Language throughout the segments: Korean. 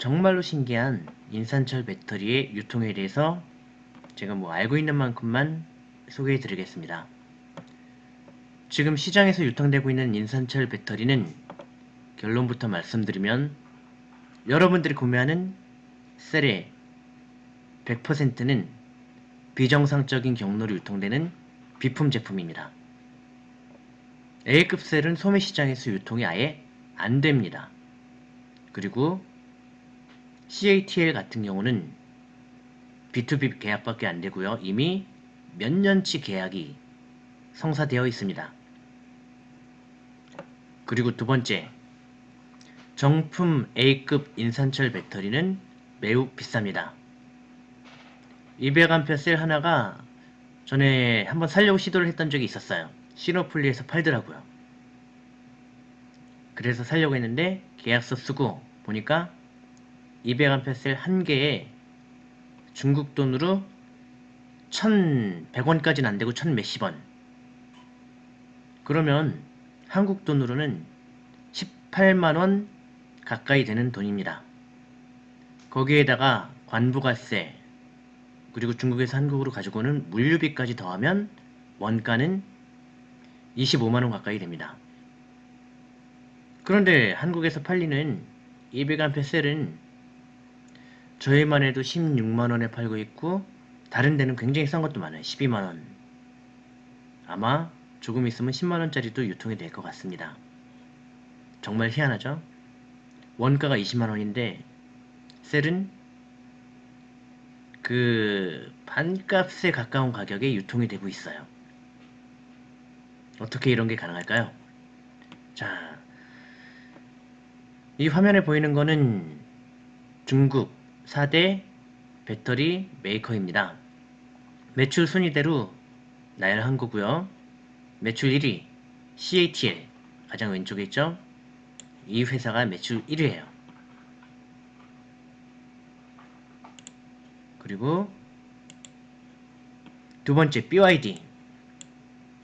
정말로 신기한 인산철 배터리의 유통에 대해서 제가 뭐 알고 있는 만큼만 소개해 드리겠습니다. 지금 시장에서 유통되고 있는 인산철 배터리는 결론부터 말씀드리면 여러분들이 구매하는 셀의 100%는 비정상적인 경로로 유통되는 비품 제품입니다. A급 셀은 소매 시장에서 유통이 아예 안 됩니다. 그리고 CATL 같은 경우는 B2B 계약밖에 안 되고요. 이미 몇 년치 계약이 성사되어 있습니다. 그리고 두 번째, 정품 A급 인산철 배터리는 매우 비쌉니다. 200A 셀 하나가 전에 한번 살려고 시도를 했던 적이 있었어요. 시노플리에서 팔더라고요. 그래서 살려고 했는데 계약서 쓰고 보니까 200A 셀한 개에 중국 돈으로 1100원까지는 안되고 1000 몇십 원 그러면 한국 돈으로는 18만원 가까이 되는 돈입니다. 거기에다가 관부가세 그리고 중국에서 한국으로 가지고 오는 물류비까지 더하면 원가는 25만원 가까이 됩니다. 그런데 한국에서 팔리는 200A 셀은 저희만 해도 16만원에 팔고 있고 다른 데는 굉장히 싼 것도 많아요. 12만원 아마 조금 있으면 10만원짜리도 유통이 될 것 같습니다. 정말 희한하죠? 원가가 20만원인데 셀은 그 반값에 가까운 가격에 유통이 되고 있어요. 어떻게 이런 게 가능할까요? 자, 이 화면에 보이는 거는 중국 4대 배터리 메이커입니다. 매출 순위대로 나열한 거고요. 매출 1위 CATL 가장 왼쪽에 있죠. 이 회사가 매출 1위예요. 그리고 두 번째 BYD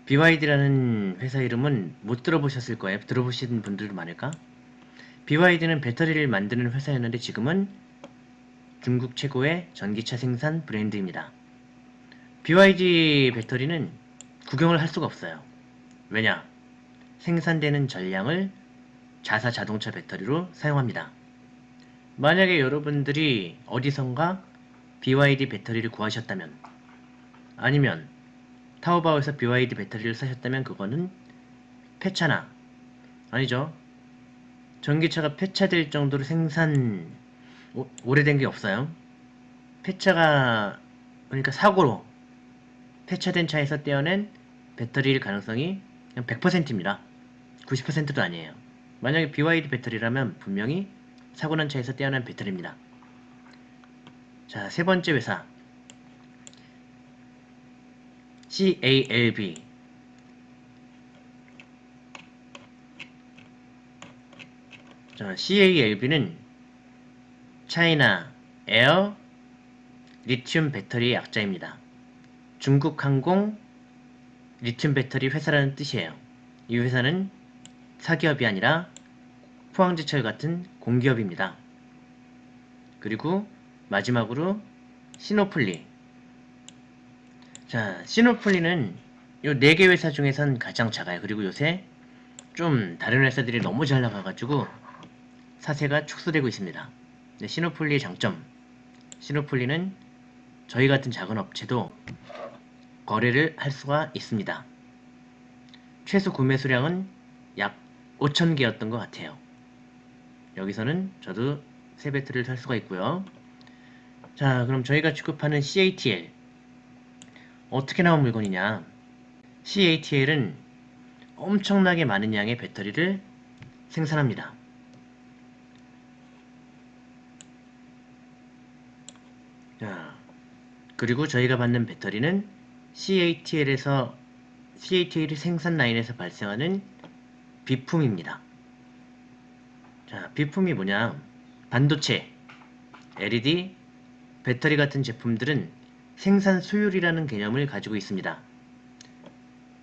BYD라는 회사 이름은 못 들어보셨을 거예요. 들어보신 분들도 많을까? BYD는 배터리를 만드는 회사였는데 지금은 중국 최고의 전기차 생산 브랜드입니다. BYD 배터리는 구경을 할 수가 없어요. 왜냐? 생산되는 전량을 자사 자동차 배터리로 사용합니다. 만약에 여러분들이 어디선가 BYD 배터리를 구하셨다면 아니면 타오바오에서 BYD 배터리를 사셨다면 그거는 폐차나 아니죠. 전기차가 폐차될 정도로 생산 오, 오래된 게 없어요. 폐차가 그러니까 사고로 폐차된 차에서 떼어낸 배터리일 가능성이 그냥 100%입니다. 90%도 아니에요. 만약에 BYD 배터리라면 분명히 사고난 차에서 떼어난 배터리입니다. 자, 세 번째 회사 CALB 자, CALB는 차이나 에어 리튬 배터리 약자입니다. 중국 항공 리튬 배터리 회사라는 뜻이에요. 이 회사는 사기업이 아니라 포항제철 같은 공기업입니다. 그리고 마지막으로 시노플리 자 시노플리는 요 4개 회사 중에선 가장 작아요. 그리고 요새 좀 다른 회사들이 너무 잘 나가가지고 사세가 축소되고 있습니다. 네, 시노폴리의 장점 시노폴리는 저희 같은 작은 업체도 거래를 할 수가 있습니다. 최소 구매 수량은 약 5,000개였던 것 같아요. 여기서는 저도 세 배트를 살 수가 있고요. 자 그럼 저희가 취급하는 CATL 어떻게 나온 물건이냐 CATL은 엄청나게 많은 양의 배터리를 생산합니다. 그리고 저희가 받는 배터리는 CATL에서 CATL 생산 라인에서 발생하는 비품입니다. 자, 비품이 뭐냐? 반도체, LED, 배터리 같은 제품들은 생산 수율이라는 개념을 가지고 있습니다.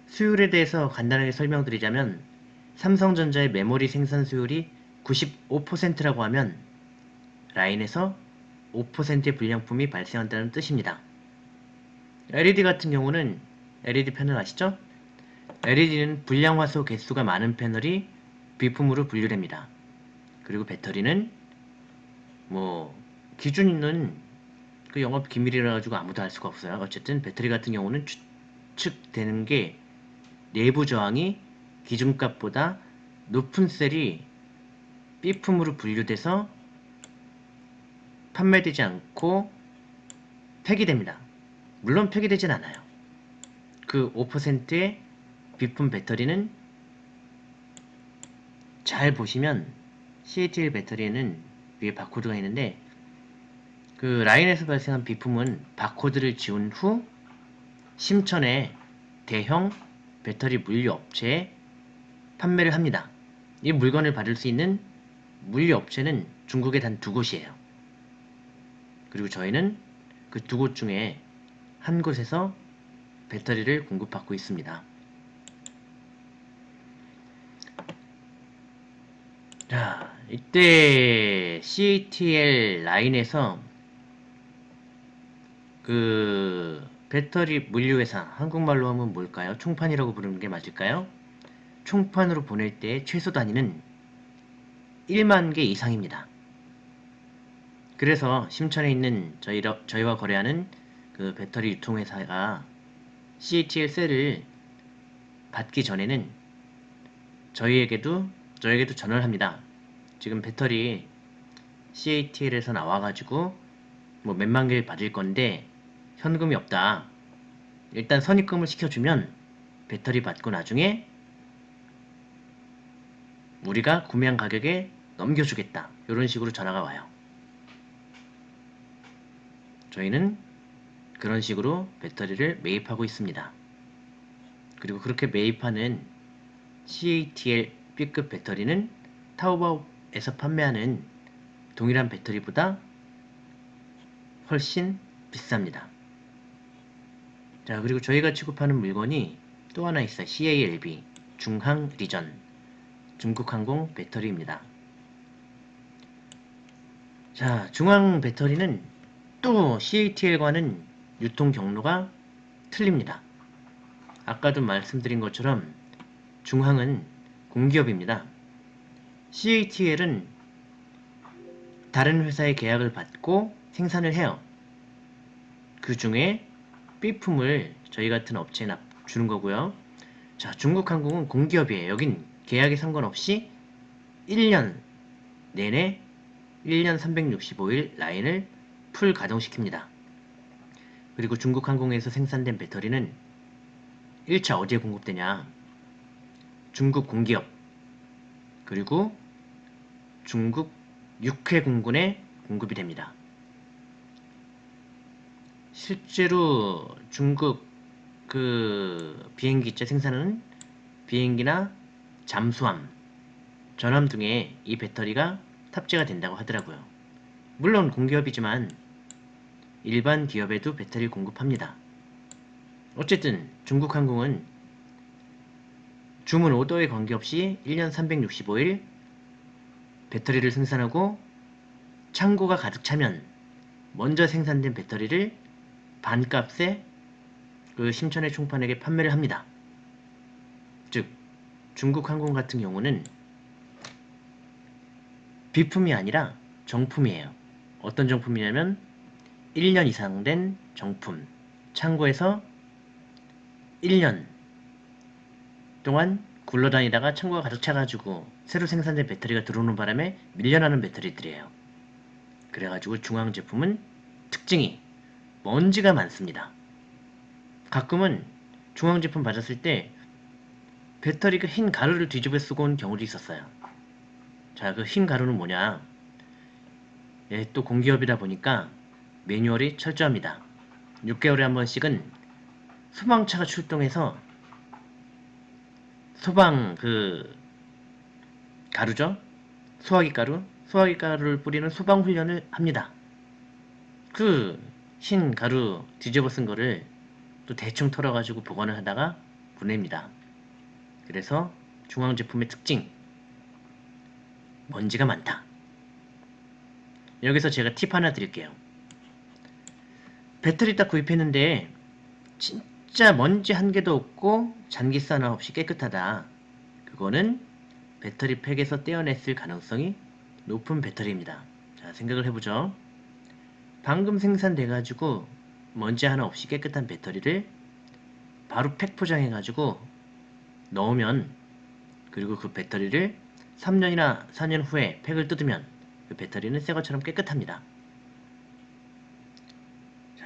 수율에 대해서 간단하게 라인에서 5%의 불량품이 발생한다는 뜻입니다. LED 같은 경우는 LED 패널 아시죠? LED는 불량화소 개수가 많은 패널이 비품으로 분류됩니다. 그리고 배터리는 뭐 기준 있는 그 영업 기밀이라 가지고 아무도 알 수가 없어요. 어쨌든 배터리 같은 경우는 추측되는 게 내부 저항이 기준값보다 높은 셀이 B품으로 분류돼서 판매되지 않고 폐기됩니다. 물론 폐기되진 않아요. 그 5%의 B품 배터리는 잘 보시면 CATL 배터리에는 위에 바코드가 있는데 그 라인에서 발생한 비품은 바코드를 지운 후 심천에 대형 배터리 물류 업체에 판매를 합니다. 이 물건을 받을 수 있는 물류 업체는 중국에 단 두 곳이에요. 그리고 저희는 그 두 곳 중에 한 곳에서 배터리를 공급받고 있습니다. 자, 이때 CATL 라인에서 그 배터리 물류회사 한국말로 하면 뭘까요? 총판이라고 부르는 게 맞을까요? 총판으로 보낼 때 최소 단위는 1만 개 이상입니다. 그래서 심천에 있는 저희, 저희와 거래하는 그 배터리 유통회사가 CATL 셀을 받기 전에는 저희에게도 저에게도 전화를 합니다. 지금 배터리 CATL에서 나와가지고 뭐 몇만 개 받을 건데 현금이 없다. 일단 선입금을 시켜주면 배터리 받고 나중에 우리가 구매한 가격에 넘겨주겠다. 이런 식으로 전화가 와요. 저희는 그런 식으로 배터리를 매입하고 있습니다. 그리고 그렇게 매입하는 CATL B급 배터리는 타오바오에서 판매하는 동일한 배터리보다 훨씬 비쌉니다. 자 그리고 저희가 취급하는 물건이 또 하나 있어요. CALB 중항 리전 중국항공 배터리입니다. 자 중앙 배터리는 또 CATL과는 유통 경로가 틀립니다. 아까도 말씀드린 것처럼 중항은 공기업입니다. CATL은 다른 회사의 계약을 받고 생산을 해요. 그 중에 B품을 저희 같은 업체에 주는 거고요. 자, 중국항공은 공기업이에요. 여긴 계약에 상관없이 1년 내내 1년 365일 라인을 풀 가동시킵니다. 그리고 중국 항공에서 생산된 배터리는 1차 어디에 공급되냐? 중국 공기업 그리고 중국 육해 공군에 공급이 됩니다. 실제로 중국 그 비행기체 생산은 비행기나 잠수함, 전함 등에 이 배터리가 탑재가 된다고 하더라고요. 물론 공기업이지만 일반 기업에도 배터리 공급합니다. 어쨌든 중국항공은 주문 오더에 관계없이 1년 365일 배터리를 생산하고 창고가 가득 차면 먼저 생산된 배터리를 반값에 그 심천의 총판에게 판매를 합니다. 즉 중국항공 같은 경우는 비품이 아니라 정품이에요. 어떤 정품이냐면 1년 이상 된 정품 창고에서 1년 동안 굴러다니다가 창고가 가득 차가지고 새로 생산된 배터리가 들어오는 바람에 밀려나는 배터리들이에요. 그래가지고 중앙 제품은 특징이 먼지가 많습니다. 가끔은 중앙 제품 받았을 때 배터리 그흰 가루를 뒤집어 쓰고 온 경우도 있었어요. 자, 그 흰 가루는 뭐냐? 예, 또 공기업이다 보니까 매뉴얼이 철저합니다. 6개월에 한 번씩은 소방차가 출동해서 소방 그 가루죠? 소화기 가루? 소화기 가루를 뿌리는 소방 훈련을 합니다. 그 흰 가루 뒤집어 쓴 거를 또 대충 털어가지고 보관을 하다가 보냅니다. 그래서 중앙 제품의 특징 먼지가 많다. 여기서 제가 팁 하나 드릴게요. 배터리 딱 구입했는데 진짜 먼지 한 개도 없고 잔기스 하나 없이 깨끗하다. 그거는 배터리 팩에서 떼어냈을 가능성이 높은 배터리입니다. 자, 생각을 해보죠. 방금 생산돼가지고 먼지 하나 없이 깨끗한 배터리를 바로 팩 포장해가지고 넣으면 그리고 그 배터리를 3년이나 4년 후에 팩을 뜯으면 그 배터리는 새 것처럼 깨끗합니다.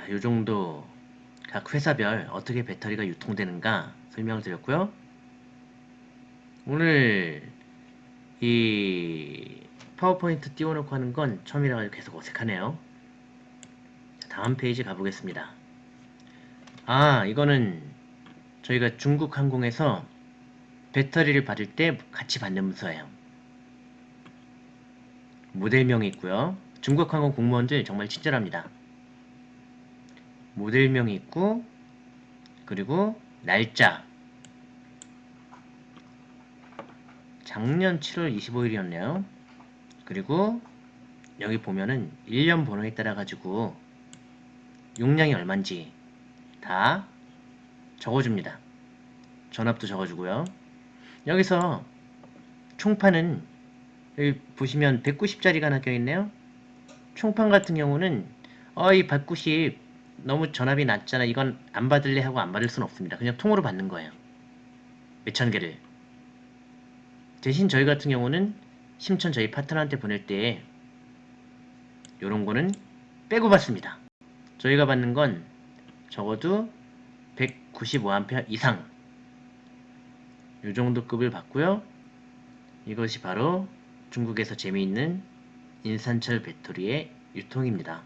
자, 요 정도 각 회사별 어떻게 배터리가 유통되는가 설명을 드렸고요. 오늘 이 파워포인트 띄워놓고 하는 건 처음이라 가지고 계속 어색하네요. 자, 다음 페이지 가보겠습니다. 아, 이거는 저희가 중국 항공에서 배터리를 받을 때 같이 받는 문서예요. 모델명이 있고요. 중국 항공 공무원들 정말 친절합니다. 모델명이 있고 그리고 날짜 작년 7월 25일이었네요. 그리고 여기 보면은 1년 번호에 따라 가지고 용량이 얼마인지 다 적어줍니다. 전압도 적어주고요. 여기서 총판은 여기 보시면 190짜리가 하나 껴있네요. 총판 같은 경우는 어이 190 너무 전압이 낮잖아. 이건 안 받을래 하고 안 받을 수는 없습니다. 그냥 통으로 받는 거예요. 몇천 개를. 대신 저희 같은 경우는 심천 저희 파트너한테 보낼 때 요런 거는 빼고 받습니다. 저희가 받는 건 적어도 195A 이상 요 정도 급을 받고요. 이것이 바로 중국에서 재미있는 인산철 배터리의 유통입니다.